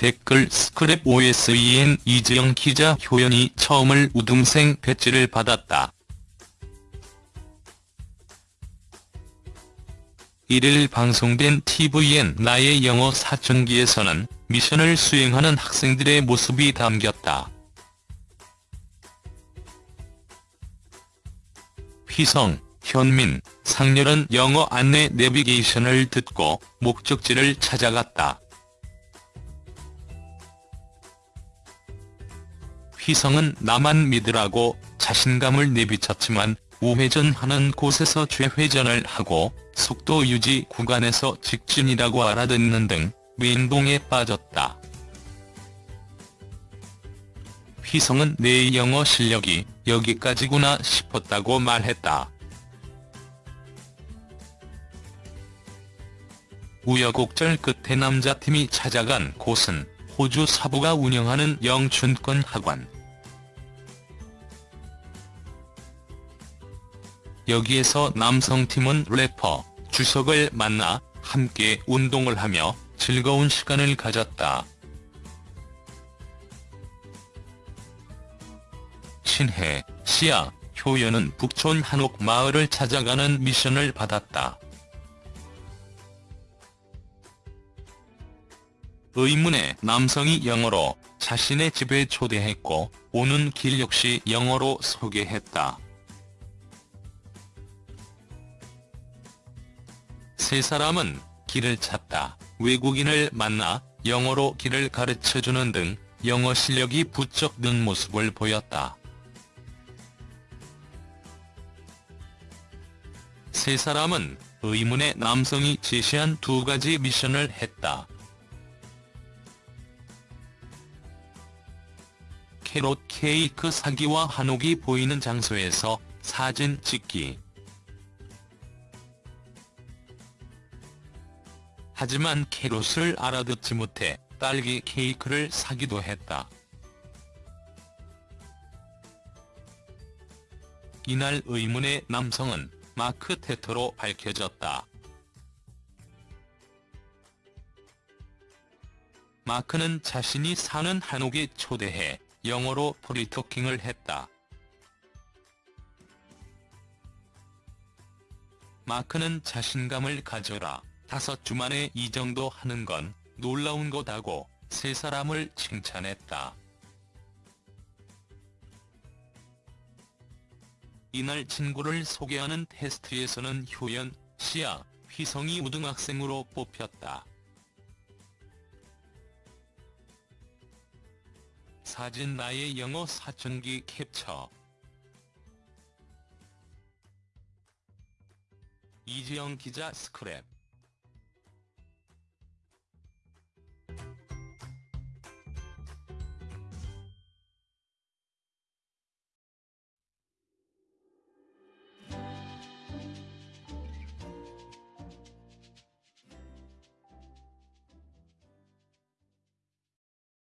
댓글 스크랩 OSEN 이재영 기자 효연이 처음을 우등생 배지를 받았다. 1일 방송된 tvN 나의 영어 사춘기에서는 미션을 수행하는 학생들의 모습이 담겼다. 휘성, 현민, 상렬은 영어 안내 내비게이션을 듣고 목적지를 찾아갔다. 휘성은 나만 믿으라고 자신감을 내비쳤지만 우회전하는 곳에서 좌회전을 하고 속도 유지 구간에서 직진이라고 알아듣는 등 멘붕에 빠졌다. 휘성은 내 영어 실력이 여기까지구나 싶었다고 말했다. 우여곡절 끝에 남자팀이 찾아간 곳은 호주 사부가 운영하는 영춘권 학원. 여기에서 남성팀은 래퍼 주석을 만나 함께 운동을 하며 즐거운 시간을 가졌다. 신혜, 시아, 효연은 북촌 한옥 마을을 찾아가는 미션을 받았다. 의문의 남성이 영어로 자신의 집에 초대했고 오는 길 역시 영어로 소개했다. 세 사람은 길을 찾다 외국인을 만나 영어로 길을 가르쳐주는 등 영어 실력이 부쩍 는 모습을 보였다. 세 사람은 의문의 남성이 제시한 두 가지 미션을 했다. 캐롯 케이크 사기와 한옥이 보이는 장소에서 사진 찍기. 하지만 캐롯을 알아듣지 못해 딸기 케이크를 사기도 했다. 이날 의문의 남성은 마크 테터로 밝혀졌다. 마크는 자신이 사는 한옥에 초대해 영어로 프리토킹을 했다. 마크는 자신감을 가져라. 다섯 주 만에 이 정도 하는 건 놀라운 거다고 세 사람을 칭찬했다. 이날 친구를 소개하는 테스트에서는 효연, 시아, 휘성이 우등학생으로 뽑혔다. 사진 나의 영어 사춘기 캡처 이지영 기자 스크랩